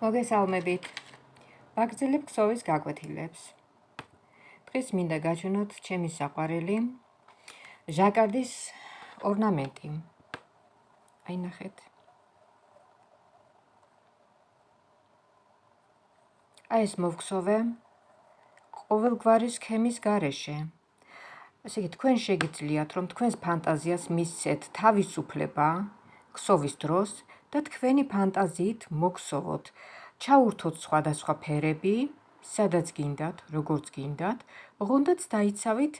მოგესალმებით. ბაგძილებ ქსოვის გაკვეთილებს. დღეს მინდა გაჩვენოთ ჩემი საყვარელი ჟაკარდის ორნამენტი. აი ნახეთ. აი ეს მოვქსოვე ყოველგვარი სქემის გარეშე. ასე იგი თქვენ შეგიძლიათ რომ თქვენს ფანტაზიას მისცეთ თავისუფლება ქსოვის დროს და თქვენი ფანტაზიით მოგსოვოთ. ჩაურთოთ სხვადასხვა ფერები, სადაც გინდათ, როგორც გინდათ, ოღონდაც დაიცავით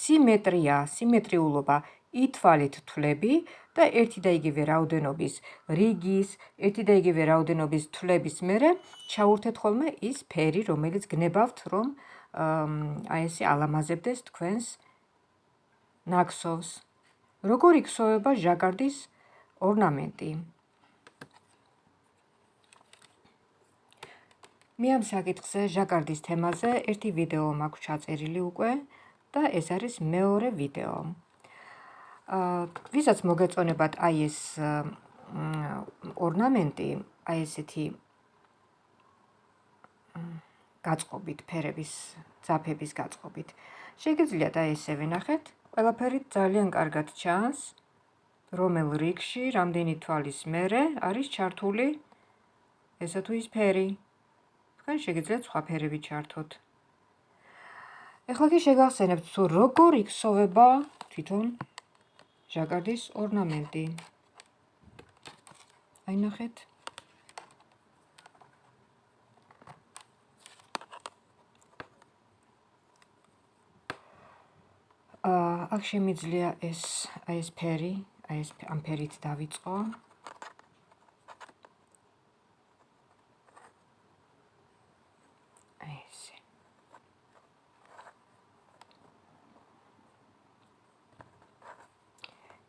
სიმეტრია, სიმეტრიულობა, ითვალით თვლები და ერთი და იგივე რაოდენობის რიგის, ერთი და იგივე რაოდენობის თვლების მერე ჩაურთეთ ხოლმე ის ფერი, რომელიც გნებავთ, რომ აი ესე ალამაზებდეს თქვენს ნაკსოვს. როგორი ქსოვება ჟაკარდის ორნამენტი. მე ამ საკითხზე ჟაკარდის თემაზე ერთი ვიდეო მაქვს ჩაწერილი უკვე და ეს არის მეორე ვიდეო. აა ვისაც მოგეწონებათ აი ეს ორნამენტი, აი ესეთი გაწყობით, ფერების, ძაფების გაწყობით. შეგიძლიათ აი ესე ვენახეთ. ყველაფერი ძალიან კარგად ჩანს. რომელ რიგში, რამდენი თვალის მერე არის ჩართული ესა თუ ის ფერი. თქვენ შეგიძლიათ სხვა ფერები ჩართოთ. ეხლა კი შეგახსენებთ თუ როგორ იქსოვება თვითონ ჟაკარდის ორნამენტი. აი ნახეთ. აა აქ შემიძლია ეს აი ეს ფერი, აი ეს ამ ფერით დავიწყო.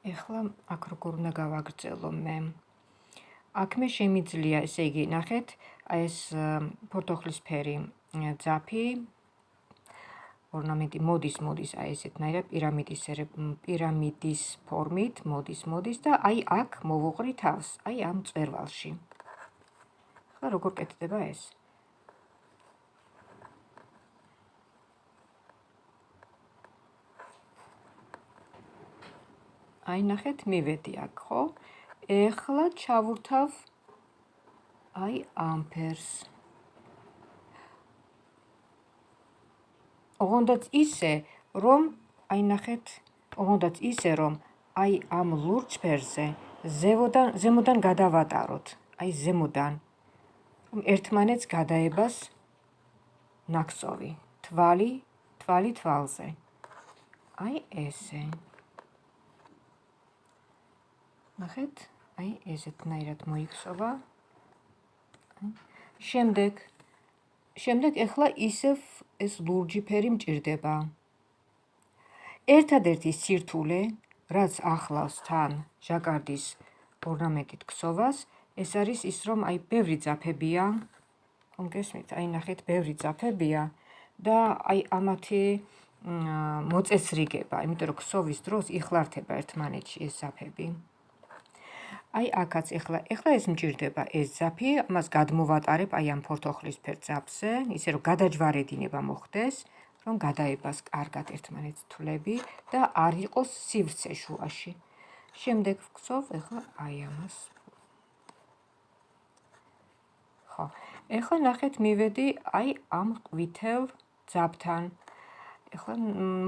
ეხლა აქ როგორ უნდა გავაგრძელო მე? აქ მე შემიძლია, ესე იგი, ნახეთ, აი ეს ფორტოხლის ფერი ძაფი ორნამენტი მოდის, მოდის აი ესეთნაირად პირამიდის პირამიდის ფორმით, მოდის, მოდის და აი აქ მოვუყრი თავს, აი ამ წერვალში. ახლა როგორ კეთდება ეს? აი ნახეთ, მივედი აქ, ხო? ეხლა ჩავურთავ აი ამ ფერს. ოღონდაც ისე, რომ აი ნახეთ, ოღონდაც ისე, რომ აი ამ ლურჯ ფერზე ზემოდან ზემოდან გადავატაროთ, აი ზემოდან. რომ ერთმანეთს გადაებას ნაკსოვი, თვალი, თვალი თვალზე. აი ესე. ნახეთ, აი ესეთნაირად მოიქცობა. შემდეგ შემდეგ ეხლა ისევ ეს ლურჯი ფერი მჭირდება. ერთადერთი სირთულე, რაც ახლავს თან ჟაკარდის ორნამენტით ქსოვას, ეს არის ის, რომ აი ბევრი ძაფებია. გესმით? აი ნახეთ, ბევრი ძაფებია და აი ამათი მოწესრიგება, იმიტომ რომ ქსოვის დროს იხლართება ერთმანეთში ეს ძაფები. აი აქაც ეხლა ეხლა ეს მჭირდება ეს ზაფი ამას გადმოვატარებ აი ამ ფორთოხლის ფერ ზაფზე ისე რომ გადაჯვარედინება მოხდეს რომ გადაებას კარგად ერთმანეთს თვლები და არ იყოს სივრცე შუაში. შემდეგ ვქცოვ ეხლა აი ამას. ხო ეხლა ნახეთ მივედი აი ამ ყვითელ ზაფთან ეხლა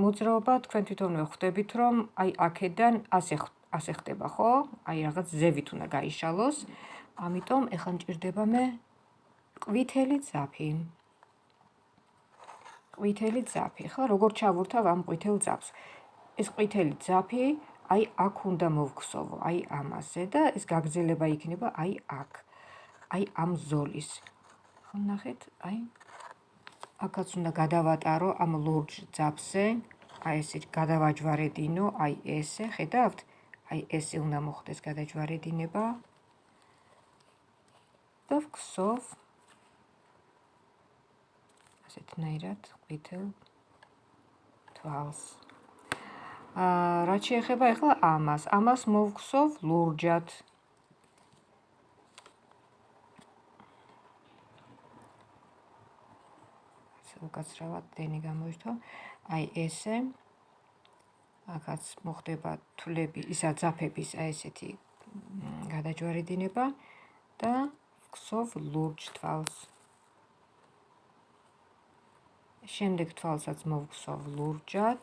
მოძრაობა თქვენ თვითონვე ხვდებით რომ აი აქედან ასე ასე ხდება, ხო? აი რაღაც ზევით უნდა გაიშალოს. ამიტომ ეხლა მჭირდება მე ყვითელი ძაფი. ყვითელი ძაფი. ხო, როგორ ჩავურთავ ამ ყვითელ ძაფს? ეს ყვითელი ძაფი აი აქ უნდა მოვქსოვო, აი ამაზე და ეს გაგზელება იქნება აი აქ. აი ამ ზოლის. ხო, ნახეთ, აი აქაც უნდა გადავატარო ამ ლურჯ ძაფზე. აი ესე გადავაჯვარედინო, აი ესე, ხედავთ? აი ესე უნდა მოხდეს გადაჯვარედინება და ვქსოვ ასეთნაირად ყვითელ თვალს. აა რაც შეეხება ახლა ამას, ამას მოვხსოვ ლურჯად. უკაცრავად დენი გამოირთო. აი ესე აქაც მოხდება თვლები, ისა ძაფების აი ესეთი გადაჯვარედინება და ქსოვ ლურჯ თვალს. შემდეგ თვალსაც მოვქსოვ ლურჯად,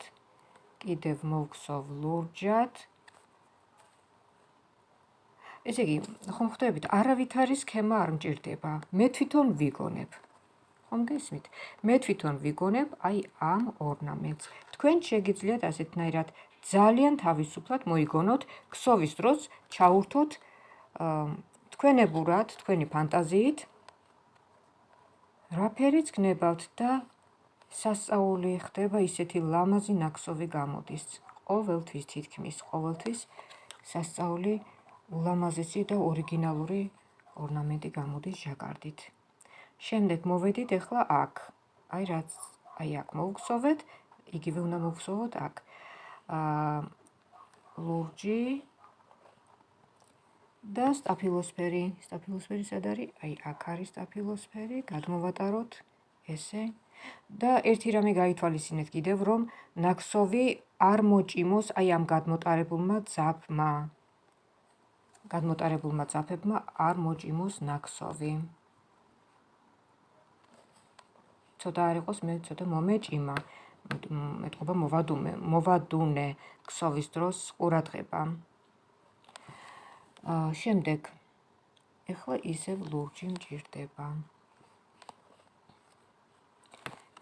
კიდევ მოვქსოვ ლურჯად. ესე იგი, ხომ ხვდებით, არავითარი სქემა არ მჭირდება. მე თვითონ ვიგონებ. ხომ გესმით? მე თვითონ ვიგონებ აი ამ ორნამენტს. თქვენ შეგიძლიათ ასეთნაირად ძალიან თავისუფლად მოიგონოთ ქსოვის დროს ჩაურთოთ თქვენებურად, თქვენი ფანტაზიით რაფერიც გნებავთ და სასწაული ხდება ისეთი ლამაზი ნაკსოვი გამოდის. ყოველთვის თითქმის ყოველთვის სასწაული ულამაზესი და ორიგინალური ორნამენტი გამოდის ჟაკარდით. შემდეგ მოვედით ახლა აქ. აი რაც აი აქ მოვგსოვეთ, იგივე უნდა მოვგსოვოთ აქ. აა ლურჯი და სტაფილოსფერი. სტაფილოსფერი სად არის? აი აქ არის სტაფილოსფერი, გადმოვატაროთ ესე. და ერთი რამე გაითვალისწინეთ კიდევ, რომ ნაკსოვი არ მოჭიმოს აი ამ გადმოტარებულმა ძაფმა. გადმოტარებულმა ძაფებმა არ მოჭიმოს ნაკსოვი. ცოტა არ იყოს მე ცოტა მომეჭიმა. მეტყობა მოვადუნე, მოვადუნე ქსოვის დროს ყურადღება. აა შემდეგ ეხლა ისევ ლურჯი მჭირდება.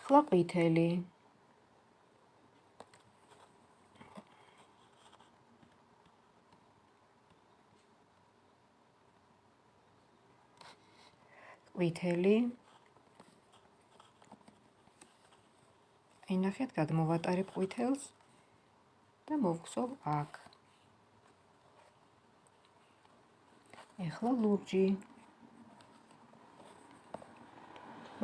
ხლა ყვითელი ყვითელი აი ნახეთ გადმოვატარებ ყვითელს და მოვგსოვ აქ ეხლა ლურჯი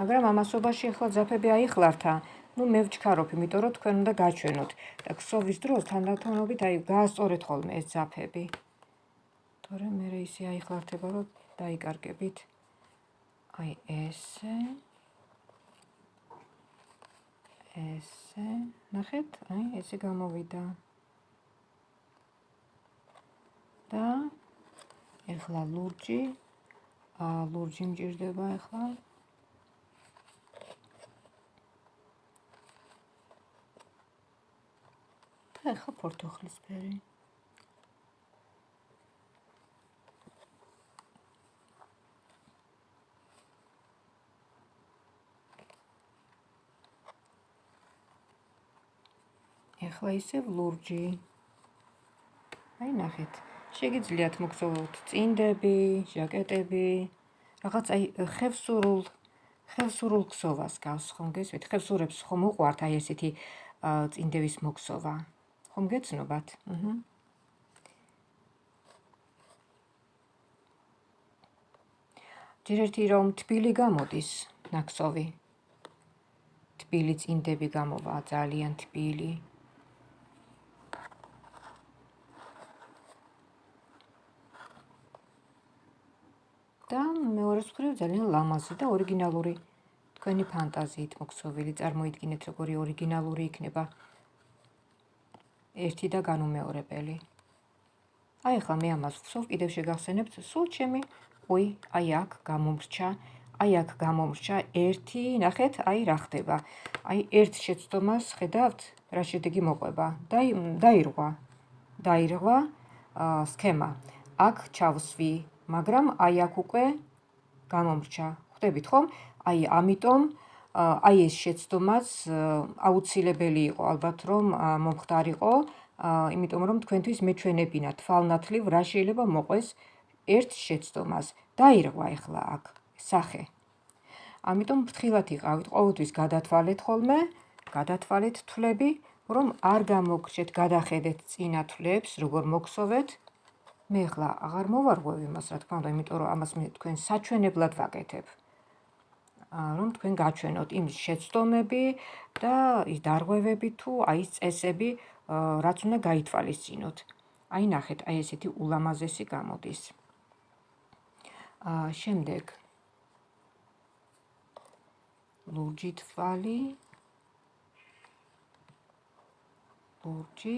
მაგრამ ამასობაში ახლა ძაფები აიხლართა. ну მე ვჩქარობ, იმიტომ რომ თქვენ უნდა გაჩვენოთ. და ქსოვის დროს თანდათანობით აი გაასწორეთ ხოლმე ეს ძაფები. თორე მე ისე აიხლართება, რომ დაიკარგებით. აი ესე. ესე. ნახეთ, აი ესე გამოვიდა. და ეხლა ლურჯი. აა ლურჯი მჭირდება ეხლა. და ახლა პორტოხლისფერი. ახლა ისევ ლურჯი. აი ნახეთ. შეგიძლიათ მოგზაუროთ წინდები, ჟაკეტები, რაღაც აი ხევსურულ ხევსურულ ქსოვას გავს ხომ გესვით? ხევსურებს ხომ უყვართ აი ესეთი წინდების მოგზავა? ხომ გეცნობათ? აჰა. ჯერერთი რომ თბილი გამოდის ნაკსოვი. თბილი წინდები გამოვა ძალიან თბილი. და მეორე მხრივ ძალიან ლამაზი და ორიგინალური თქვენი ფანტაზიით მოქსოვილი წარმოიდგინეთ როგორი ორიგინალური იქნება ერთი და განუმეორებელი. აი ახლა მე ამას ვხსოვ, კიდევ შეგახსენებთ, სულ ჩემი უი, აი აქ გამომრჩა, აი აქ გამომრჩა ერთი, ნახეთ, აი რა ხდება. აი ერთ შეცდომას ხედავთ, რა შედეგი მოყვება. დაი დაირღვა. დაირღვა სქემა. აქ ჩავსვი, მაგრამ აი აქ უკვე გამომრჩა. ხვდებით ხომ? აი ამიტომ აი ეს შეცდომაც აუცილებელი იყო ალბათ რომ მომხდარიყო, იმიტომ რომ თქვენთვის მეჩვენებინა თვალნათლივ რა შეიძლება მოყვეს ერთ შეცდომას. დაირღვა ახლა აქ სახე. ამიტომ ფრთხილად იყავით, ყოველთვის გადათვალეთ ხოლმე, გადათვალეთ თვლები, რომ არ გამოგრჩეთ, გადახედეთ წინა თვლებს, როგორ მოგსოვეთ. მე ახლა აღარ მოვარღვევ იმას, რა თქმა უნდა, იმიტომ რომ ამას მე თქვენ საჩვენებლად ვაკეთებ. რომ თქვენ გაჩვენოთ იმ შეცდომები და ის დარღვევები თუ აი წესები, რაც უნდა გაითვალისწინოთ. აი ნახეთ, აი ესეთი ულამაზესი გამოდის. აა შემდეგ ლურჯი თვალი ლურჯი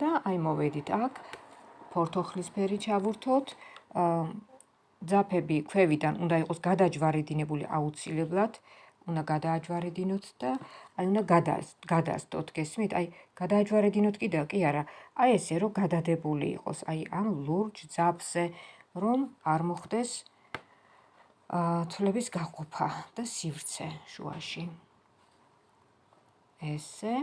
და აი მოვედით აქ ფორთოხლისფერი ჩავურთოთ. ძაფები ქვევიდან უნდა იყოს გადაჯვარედინებული აუცილებლად. უნდა გადააჯვარედინოთ და აი უნდა გადასდოთ გესმით? აი გადააჯვარედინოთ კიდევ. კი არა აი ესე რომ გადადებული იყოს აი ამ ლურჯ ძაფზე რომ არ მოხდეს თვლების გაყოფა და სივრცე შუაში. ესე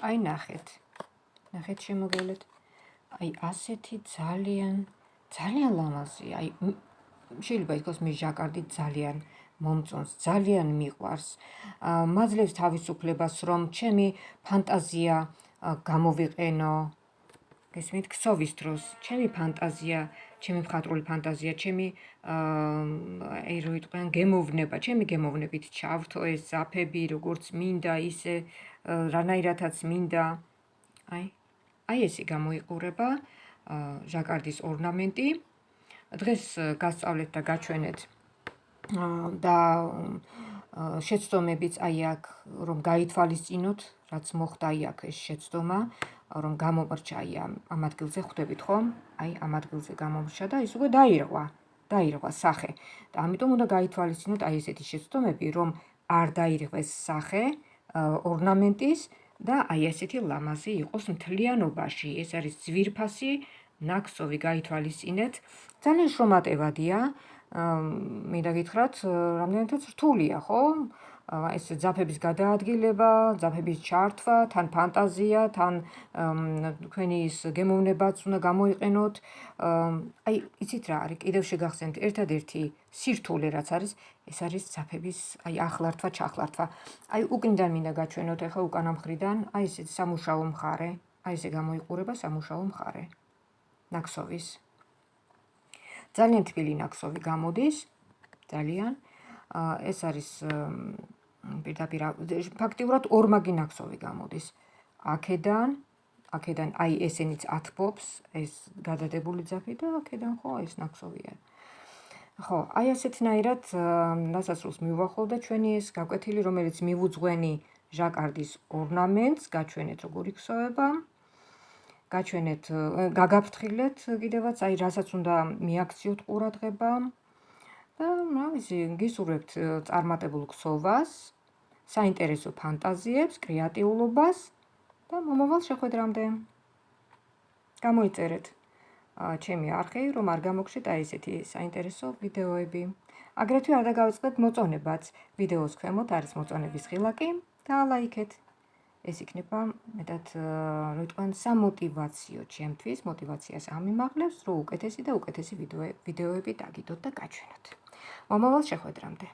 აი ნახეთ. ნახეთ შემოგელეთ. აი ასეთი ძალიან ძალიან ლამაზი. აი შეიძლება იყოს მე ჟაკარდი ძალიან მომწონს, ძალიან მიყვარს. მაძლევს თავისუფლებას, რომ ჩემი ფანტაზია გამოვიყენო. გესმით, ქსოვის დროს, ჩემი ფანტაზია, ჩემი მხატვრული ფანტაზია, ჩემი აი რო იტყვიან გემოვნება, ჩემი გემოვნებით ჩავრთო ეს ზაფები, როგორც მინდა, ისე რანაირადაც მინდა. აი აი ესე გამოიყურება ჟაკარდის ორნამენტი. დღეს გასწავლეთ და გაჩვენეთ და შეცდომებიც აი აქ რომ გაითვალისწინოთ, რაც მოხდა აი აქ ეს შეცდომა, რომ გამომრჩა აი ამ ადგილზე ხვდებით ხომ? აი ამ ადგილზე გამომრჩა და ის უკვე დაირღვა, დაირღვა სახე. და ამიტომ უნდა გაითვალისწინოთ აი ესეთი შეცდომები, რომ არ დაირღვეს სახე ორნამენტის და აი ესეთი ლამაზი იყოს მთლიანობაში. ეს არის ძვირფასი ნაკსოვი გაითვალისწინეთ. ძალიან შრომატევადია. მინდა გითხრათ, რამდენადაც რთულია, ხო? ეს ძაფების გადაადგილება, ძაფების ჩართვა, თან ფანტაზია, თან თქვენი ის გემოვნებაც უნდა გამოიყენოთ. აი, იცით რა არის? კიდევ შეგახსენთ ერთადერთი სირთულე რაც არის, ეს არის ძაფების აი ახლართვა, ჩახლართვა. აი, უკნიდან მინდა გაჩვენოთ ახლა უკანა მხრიდან, აი ესე სამუშაო მხარე, აი ესე გამოიყურება სამუშაო მხარე. ნაკსოვის. ძალიან თბილი ნაკსოვი გამოდის. ძალიან. ეს არის პირდაპირ ფაქტიურად ორმაგი ნაკსოვი გამოდის. აქედან, აქედან აი ესენიც ათბობს, ეს გადადებული ძაფი და აქედან ხო ეს ნაკსოვია. ხო, აი ასეთნაირად დასასრულს მივუახლოვდა ჩვენი ეს გაკვეთილი, რომელიც მივუძღვენი ჟაკარდის ორნამენტს, გაჩვენეთ როგორი ქსოვება. გაჩვენეთ, გაგაფრთხილეთ კიდევაც, აი რასაც უნდა მიაქციოთ ყურადღება. და რა ვიცი, გისურვებთ წარმატებულ ქსოვას, საინტერესო ფანტაზიებს, კრეატიულობას და მომავალ შეხვედრამდე. გამოიწერეთ ჩემი არხი, რომ არ გამოგშეთ აი ესეთი საინტერესო ვიდეოები. აგრეთვე არ დაგავიწყდეთ მოწონებაც. ვიდეოს ქვემოთ არის მოწონების ხილაკი და ლაიქეთ. ეს იქნება მეტად რო თქვენ სამოტივაციო ჩემთვის, мотивაციას ამიმაღლებს, რომ უკეთესი და უკეთესი ვიდეოები დაგიდოთ და გაჩვენოთ. მომავალ შეხვედრამდე.